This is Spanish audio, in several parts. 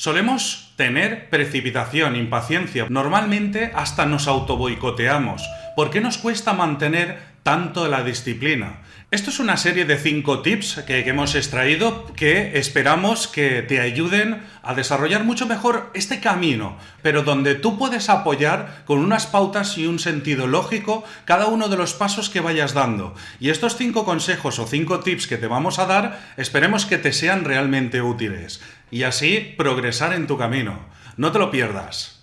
Solemos tener precipitación, impaciencia. Normalmente hasta nos autoboicoteamos. ¿Por qué nos cuesta mantener tanto la disciplina? Esto es una serie de cinco tips que, hemos extraído que esperamos que te ayuden a desarrollar mucho mejor este camino, pero donde tú puedes apoyar con unas pautas y un sentido lógico cada uno de los pasos que vayas dando. Y estos cinco consejos o cinco tips que te vamos a dar, esperemos que te sean realmente útiles. Y así progresar en tu camino. No te lo pierdas.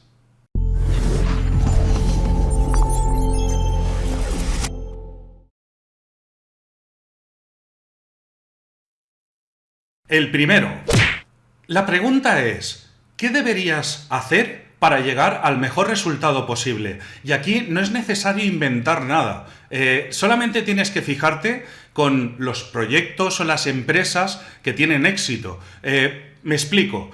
El primero. La pregunta es, ¿qué deberías hacer para llegar al mejor resultado posible? Y aquí no es necesario inventar nada. Eh, solamente tienes que fijarte con los proyectos o las empresas que tienen éxito. Eh, me explico.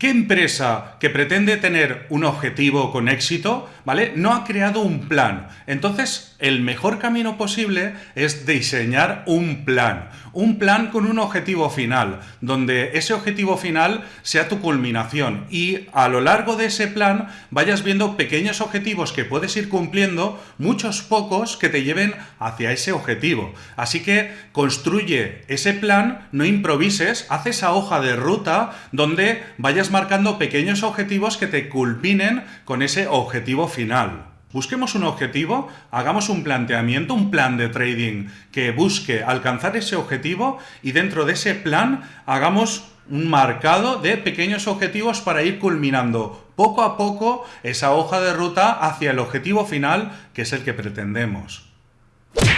¿Qué empresa que pretende tener un objetivo con éxito, ¿vale? No ha creado un plan. Entonces, el mejor camino posible es diseñar un plan. Un plan con un objetivo final, donde ese objetivo final sea tu culminación y a lo largo de ese plan vayas viendo pequeños objetivos que puedes ir cumpliendo, muchos pocos que te lleven hacia ese objetivo. Así que construye ese plan, no improvises, haz esa hoja de ruta donde vayas marcando pequeños objetivos que te culminen con ese objetivo final. Busquemos un objetivo, hagamos un planteamiento, un plan de trading que busque alcanzar ese objetivo y dentro de ese plan hagamos un marcado de pequeños objetivos para ir culminando poco a poco esa hoja de ruta hacia el objetivo final que es el que pretendemos.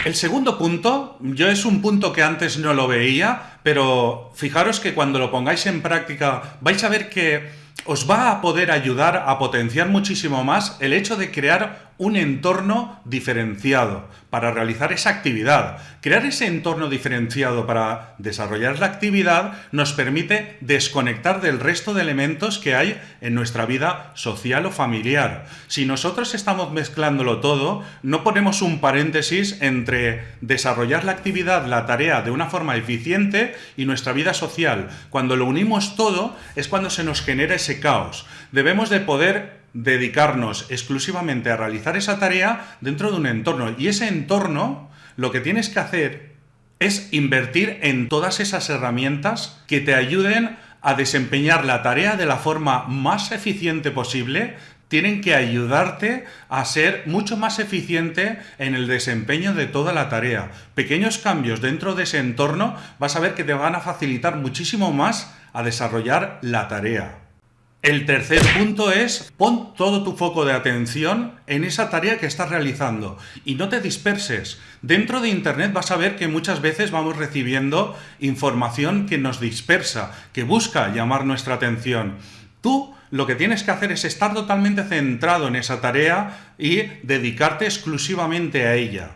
El segundo punto, yo es un punto que antes no lo veía, pero fijaros que cuando lo pongáis en práctica vais a ver que os va a poder ayudar a potenciar muchísimo más el hecho de crear un entorno diferenciado para realizar esa actividad. Crear ese entorno diferenciado para desarrollar la actividad nos permite desconectar del resto de elementos que hay en nuestra vida social o familiar. Si nosotros estamos mezclándolo todo, no ponemos un paréntesis entre desarrollar la actividad, la tarea de una forma eficiente y nuestra vida social. Cuando lo unimos todo es cuando se nos genera ese caos. Debemos de poder dedicarnos exclusivamente a realizar esa tarea dentro de un entorno. Y ese entorno, lo que tienes que hacer es invertir en todas esas herramientas que te ayuden a desempeñar la tarea de la forma más eficiente posible, tienen que ayudarte a ser mucho más eficiente en el desempeño de toda la tarea. Pequeños cambios dentro de ese entorno vas a ver que te van a facilitar muchísimo más a desarrollar la tarea. El tercer punto es pon todo tu foco de atención en esa tarea que estás realizando y no te disperses. Dentro de Internet vas a ver que muchas veces vamos recibiendo información que nos dispersa, que busca llamar nuestra atención. Tú lo que tienes que hacer es estar totalmente centrado en esa tarea y dedicarte exclusivamente a ella.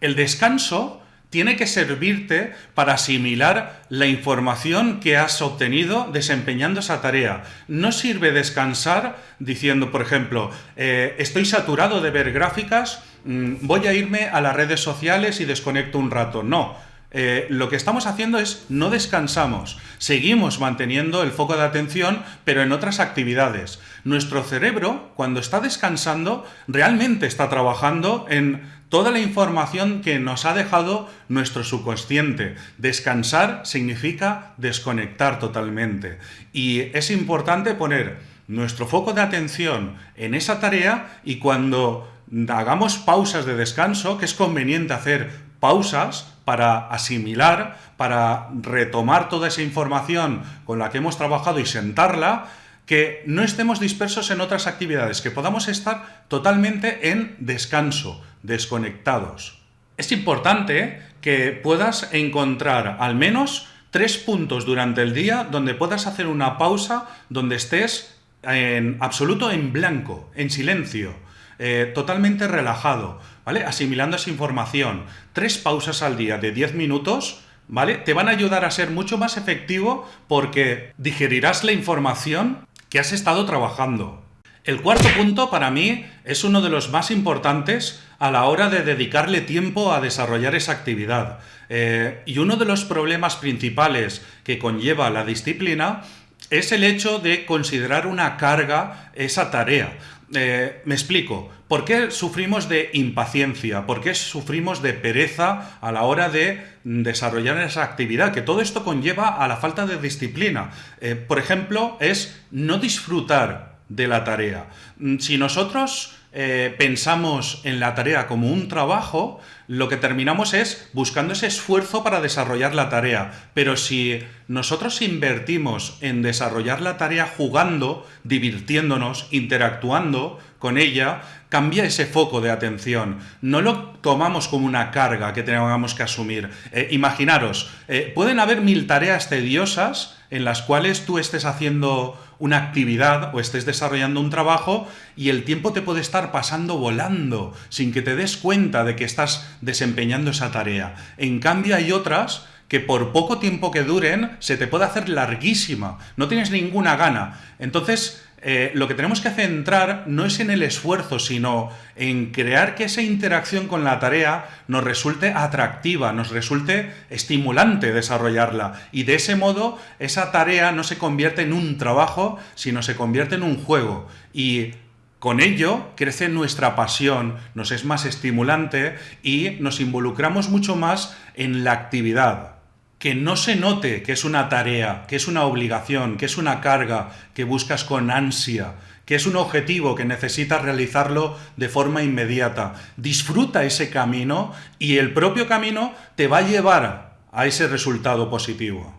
El descanso tiene que servirte para asimilar la información que has obtenido desempeñando esa tarea. No sirve descansar diciendo, por ejemplo, eh, estoy saturado de ver gráficas, mm, voy a irme a las redes sociales y desconecto un rato. No, eh, lo que estamos haciendo es no descansamos, seguimos manteniendo el foco de atención, pero en otras actividades. Nuestro cerebro, cuando está descansando, realmente está trabajando en toda la información que nos ha dejado nuestro subconsciente. Descansar significa desconectar totalmente. Y es importante poner nuestro foco de atención en esa tarea y cuando hagamos pausas de descanso, que es conveniente hacer pausas para asimilar, para retomar toda esa información con la que hemos trabajado y sentarla, que no estemos dispersos en otras actividades, que podamos estar totalmente en descanso, desconectados. Es importante que puedas encontrar al menos tres puntos durante el día donde puedas hacer una pausa, donde estés en absoluto en blanco, en silencio, eh, totalmente relajado, ¿vale? Asimilando esa información. Tres pausas al día de 10 minutos, ¿vale? Te van a ayudar a ser mucho más efectivo porque digerirás la información que has estado trabajando. El cuarto punto para mí es uno de los más importantes a la hora de dedicarle tiempo a desarrollar esa actividad. Eh, y uno de los problemas principales que conlleva la disciplina es el hecho de considerar una carga esa tarea. Eh, me explico. ¿Por qué sufrimos de impaciencia? ¿Por qué sufrimos de pereza a la hora de desarrollar esa actividad? Que todo esto conlleva a la falta de disciplina. Eh, por ejemplo, es no disfrutar de la tarea. Mm, si nosotros eh, pensamos en la tarea como un trabajo, lo que terminamos es buscando ese esfuerzo para desarrollar la tarea. Pero si nosotros invertimos en desarrollar la tarea jugando, divirtiéndonos, interactuando con ella, cambia ese foco de atención. No lo tomamos como una carga que tengamos que asumir. Eh, imaginaros, eh, pueden haber mil tareas tediosas en las cuales tú estés haciendo una actividad o estés desarrollando un trabajo y el tiempo te puede estar pasando volando sin que te des cuenta de que estás desempeñando esa tarea. En cambio hay otras que por poco tiempo que duren se te puede hacer larguísima, no tienes ninguna gana. Entonces, eh, lo que tenemos que centrar no es en el esfuerzo, sino en crear que esa interacción con la tarea nos resulte atractiva, nos resulte estimulante desarrollarla. Y de ese modo, esa tarea no se convierte en un trabajo, sino se convierte en un juego. Y con ello crece nuestra pasión, nos es más estimulante y nos involucramos mucho más en la actividad que no se note que es una tarea, que es una obligación, que es una carga que buscas con ansia, que es un objetivo que necesitas realizarlo de forma inmediata. Disfruta ese camino y el propio camino te va a llevar a ese resultado positivo.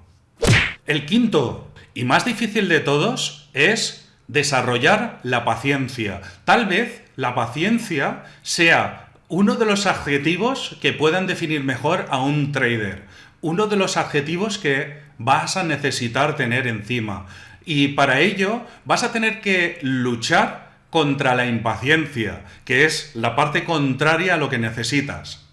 El quinto y más difícil de todos es desarrollar la paciencia. Tal vez la paciencia sea uno de los adjetivos que puedan definir mejor a un trader uno de los adjetivos que vas a necesitar tener encima. Y para ello vas a tener que luchar contra la impaciencia, que es la parte contraria a lo que necesitas.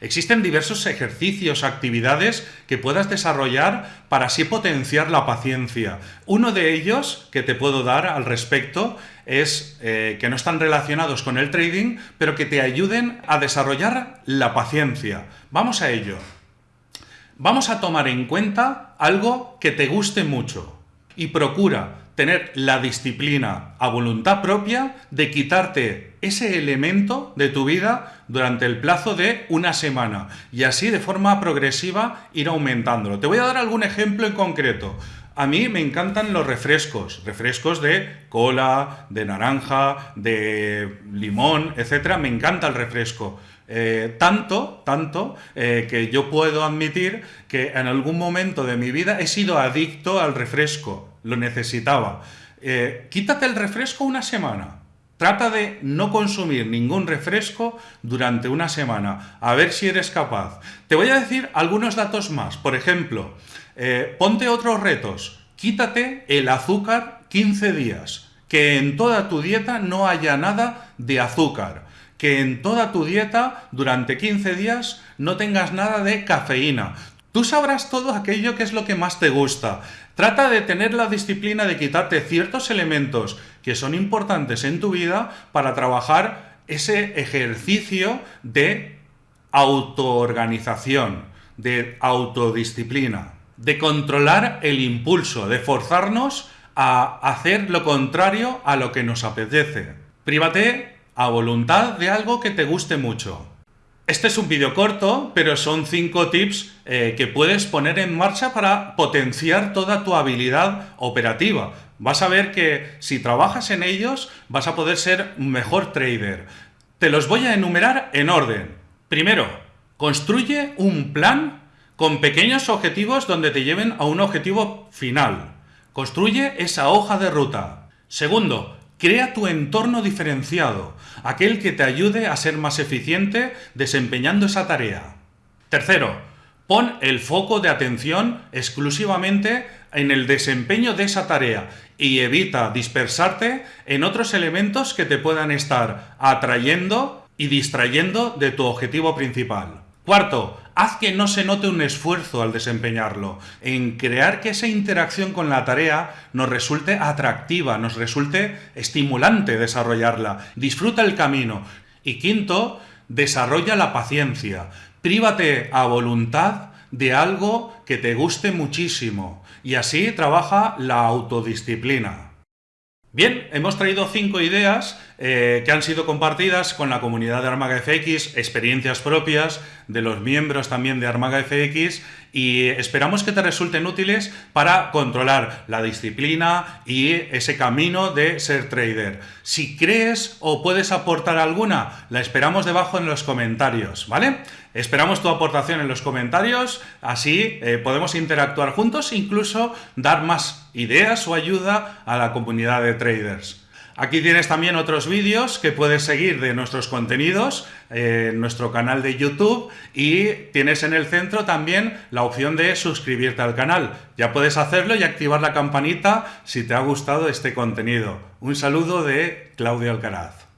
Existen diversos ejercicios, actividades que puedas desarrollar para así potenciar la paciencia. Uno de ellos que te puedo dar al respecto es eh, que no están relacionados con el trading, pero que te ayuden a desarrollar la paciencia. Vamos a ello vamos a tomar en cuenta algo que te guste mucho y procura tener la disciplina a voluntad propia de quitarte ese elemento de tu vida durante el plazo de una semana y así de forma progresiva ir aumentándolo. Te voy a dar algún ejemplo en concreto. A mí me encantan los refrescos, refrescos de cola, de naranja, de limón, etcétera. Me encanta el refresco. Eh, tanto, tanto, eh, que yo puedo admitir que en algún momento de mi vida he sido adicto al refresco, lo necesitaba. Eh, quítate el refresco una semana. Trata de no consumir ningún refresco durante una semana, a ver si eres capaz. Te voy a decir algunos datos más. Por ejemplo, ponte otros retos. Quítate el azúcar 15 días. Que en toda tu dieta no haya nada de azúcar que en toda tu dieta durante 15 días no tengas nada de cafeína. Tú sabrás todo aquello que es lo que más te gusta. Trata de tener la disciplina de quitarte ciertos elementos que son importantes en tu vida para trabajar ese ejercicio de autoorganización, de autodisciplina, de controlar el impulso, de forzarnos a hacer lo contrario a lo que nos apetece. Prívate a voluntad de algo que te guste mucho. Este es un vídeo corto, pero son cinco tips eh, que puedes poner en marcha para potenciar toda tu habilidad operativa. Vas a ver que si trabajas en ellos vas a poder ser un mejor trader. Te los voy a enumerar en orden. Primero, construye un plan con pequeños objetivos donde te lleven a un objetivo final. Construye esa hoja de ruta. Segundo, Crea tu entorno diferenciado, aquel que te ayude a ser más eficiente desempeñando esa tarea. Tercero, pon el foco de atención exclusivamente en el desempeño de esa tarea y evita dispersarte en otros elementos que te puedan estar atrayendo y distrayendo de tu objetivo principal. Cuarto, haz que no se note un esfuerzo al desempeñarlo, en crear que esa interacción con la tarea nos resulte atractiva, nos resulte estimulante desarrollarla. Disfruta el camino. Y quinto, desarrolla la paciencia. Prívate a voluntad de algo que te guste muchísimo y así trabaja la autodisciplina. Bien, hemos traído cinco ideas eh, que han sido compartidas con la comunidad de Armaga FX, experiencias propias de los miembros también de Armaga FX y esperamos que te resulten útiles para controlar la disciplina y ese camino de ser trader. Si crees o puedes aportar alguna, la esperamos debajo en los comentarios, ¿vale? Esperamos tu aportación en los comentarios, así eh, podemos interactuar juntos incluso dar más ideas o ayuda a la comunidad de traders. Aquí tienes también otros vídeos que puedes seguir de nuestros contenidos eh, en nuestro canal de YouTube y tienes en el centro también la opción de suscribirte al canal. Ya puedes hacerlo y activar la campanita si te ha gustado este contenido. Un saludo de Claudio Alcaraz.